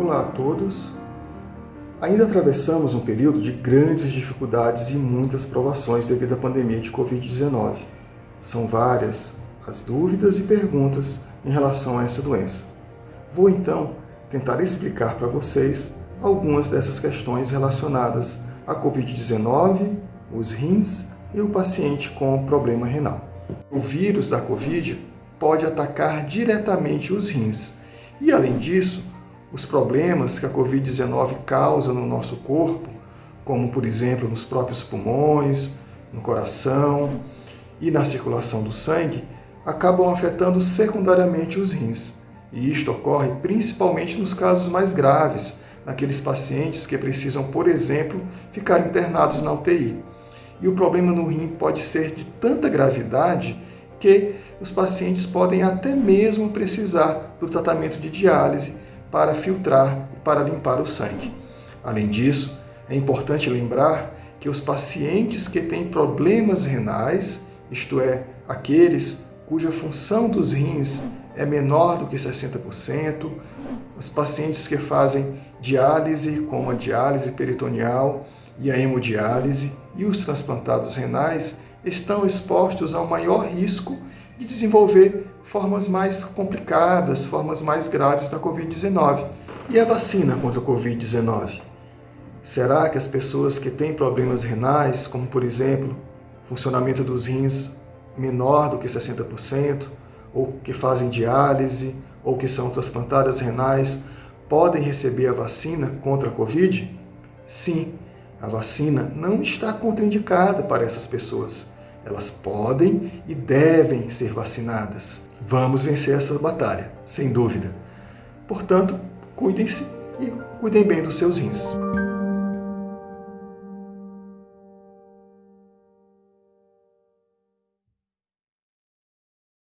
Olá a todos. Ainda atravessamos um período de grandes dificuldades e muitas provações devido à pandemia de Covid-19. São várias as dúvidas e perguntas em relação a essa doença. Vou então tentar explicar para vocês algumas dessas questões relacionadas à Covid-19, os rins e o paciente com problema renal. O vírus da Covid pode atacar diretamente os rins e, além disso, os problemas que a Covid-19 causa no nosso corpo, como por exemplo nos próprios pulmões, no coração e na circulação do sangue, acabam afetando secundariamente os rins. E isto ocorre principalmente nos casos mais graves, naqueles pacientes que precisam, por exemplo, ficar internados na UTI. E o problema no rim pode ser de tanta gravidade que os pacientes podem até mesmo precisar do tratamento de diálise para filtrar e para limpar o sangue. Além disso, é importante lembrar que os pacientes que têm problemas renais, isto é, aqueles cuja função dos rins é menor do que 60%, os pacientes que fazem diálise, como a diálise peritoneal e a hemodiálise, e os transplantados renais estão expostos ao maior risco de desenvolver formas mais complicadas, formas mais graves da Covid-19. E a vacina contra a Covid-19? Será que as pessoas que têm problemas renais, como por exemplo, funcionamento dos rins menor do que 60%, ou que fazem diálise, ou que são transplantadas renais, podem receber a vacina contra a Covid? Sim, a vacina não está contraindicada para essas pessoas. Elas podem e devem ser vacinadas. Vamos vencer essa batalha, sem dúvida. Portanto, cuidem-se e cuidem bem dos seus rins.